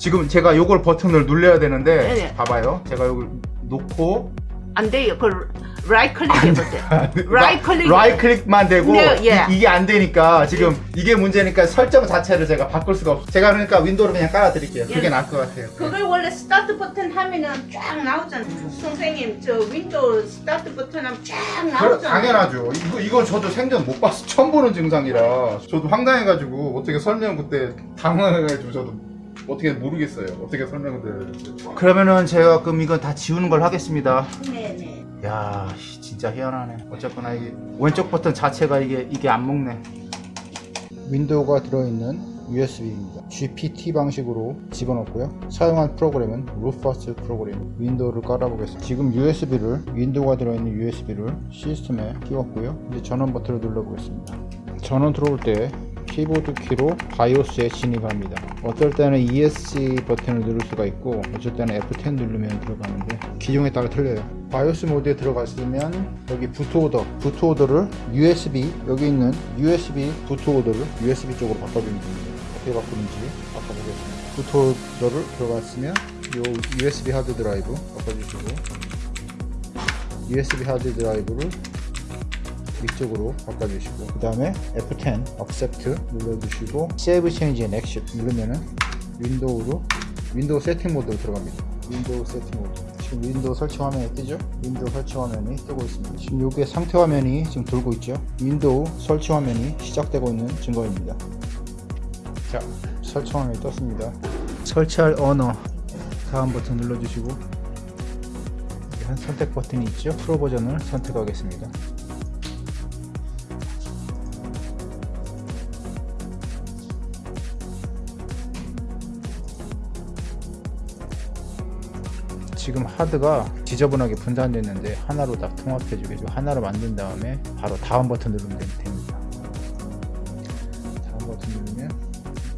지금 제가 요걸 버튼을 눌러야 되는데 네네. 봐봐요. 제가 요걸 놓고 안 돼요. 그 right click 해보세요. right click. right click만 되고 네, 예. 이, 게안 되니까 지금 이게 문제니까 설정 자체를 제가 바꿀 수가 없어요. 제가 그러니까 윈도우를 그냥 깔아 드릴게요. 그게 예. 나을 것 같아요. 그걸 원래 start 버튼 하면은 쫙 나오잖아. 선생님 저 윈도우 start 버튼 하면 쫙 그래, 나오잖아. 당연하죠. 이거, 이건 저도 생전 못 봤어. 처음 보는 증상이라. 저도 황당해가지고, 어떻게 설명 그때 당황해가지고, 저도 어떻게 모르겠어요. 어떻게 설명을 드려야 될지. 그러면은 제가 그럼 이건 다 지우는 걸 하겠습니다. 네네. 야, 씨, 진짜 희한하네. 어쨌거나 이게 왼쪽 버튼 자체가 이게 이게 안 먹네. 윈도우가 들어있는 USB입니다. GPT 방식으로 집어넣고요. 사용한 프로그램은 Rufus 프로그램. 윈도우를 깔아보겠습니다. 지금 USB를 윈도우가 들어있는 USB를 시스템에 끼웠고요. 이제 전원 버튼을 눌러보겠습니다. 전원 들어올 때 키보드 키로 BIOS에 진입합니다. 어떨 때는 ESC 버튼을 누를 수가 있고 어쩔 때는 F10 누르면 들어가는데 기종에 따라 틀려요. BIOS 모드에 들어갔으면 여기 부트 오더, boot order를 USB 여기 있는 USB boot order를 USB 쪽으로 바꿔주면 됩니다. 어떻게 바꾸는지 바꿔보겠습니다. 부트 오더를 들어갔으면 요 USB hard drive 바꿔주시고 USB hard drive를 위쪽으로 바꿔주시고 그 다음에 F10 Accept 눌러주시고 Save Change and Exit 누르면은 윈도우로 윈도우 세팅 모드로 들어갑니다. 윈도우 세팅 모드. 지금 윈도우 설치 화면이 뜨죠? 윈도우 설치 화면이 뜨고 있습니다. 지금 요게 상태 화면이 지금 돌고 있죠? 윈도우 설치 화면이 시작되고 있는 증거입니다. 자 설치 화면이 떴습니다. 설치할 언어 다음 버튼 눌러주시고 한 선택 버튼이 있죠? 프로 버전을 선택하겠습니다 지금 하드가 지저분하게 분산됐는데 하나로 딱 통합해주게 하나로 만든 다음에 바로 다음 버튼 누르면 됩니다. 다음 버튼 누르면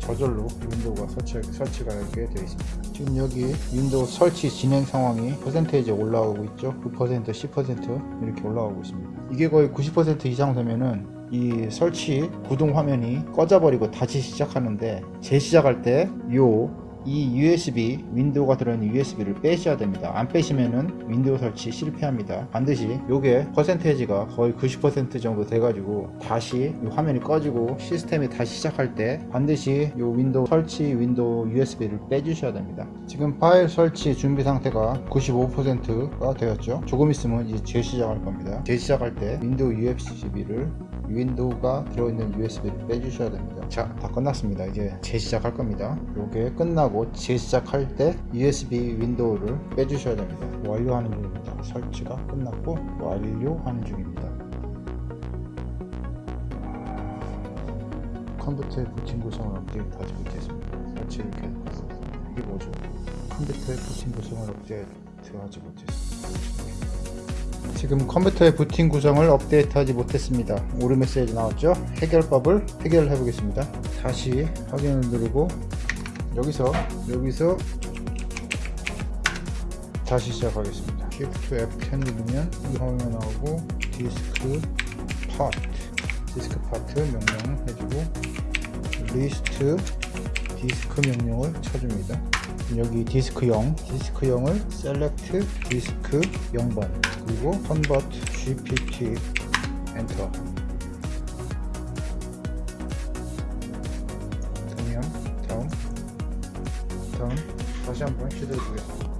저절로 윈도우가 설치, 설치가 되게 되어 있습니다. 지금 여기 윈도우 설치 진행 상황이 퍼센테이지 올라오고 있죠? 9% 10% 이렇게 올라오고 있습니다. 이게 거의 90% 이상 되면은 이 설치 구동 화면이 꺼져버리고 다시 시작하는데 재시작할 때 요 이 USB 윈도우가 들어있는 USB를 빼셔야 됩니다. 안 빼시면은 윈도우 설치 실패합니다. 반드시 요게 percentage가 거의 90% 정도 돼가지고 다시 이 화면이 꺼지고 시스템이 다시 시작할 때 반드시 요 윈도우 설치 윈도우 USB를 빼주셔야 됩니다. 지금 파일 설치 준비 상태가 95%가 되었죠? 조금 있으면 이제 재시작할 겁니다. 재시작할 때 윈도우 USB를 윈도우가 들어있는 USB를 빼주셔야 됩니다. 자 다 끝났습니다. 이제 재시작할 겁니다. 요게 끝나고 재시작할 때 USB 윈도우를 빼주셔야 됩니다. 완료하는 중입니다. 설치가 끝났고 완료하는 중입니다. 컴퓨터의 부팅 구성을 업데이트 하지 못했습니다. 설치를 계속 이게 뭐죠? 컴퓨터의 부팅 구성을 업데이트하지 못했습니다 지금 컴퓨터의 부팅 구성을 업데이트하지 못했습니다. 오류 메시지 나왔죠? 해결법을 해결해 보겠습니다. 다시 확인을 누르고 여기서 여기서 다시 시작하겠습니다. Shift F10 누르면 이 화면이 나오고 diskpart diskpart 명령을 해주고 list disk 명령을 쳐줍니다. 여기 디스크 0, 디스크 0을 select disk 0번 그리고 컨버트 GPT 엔터 그러면 다음 다음 다시 한번 시도해 보겠습니다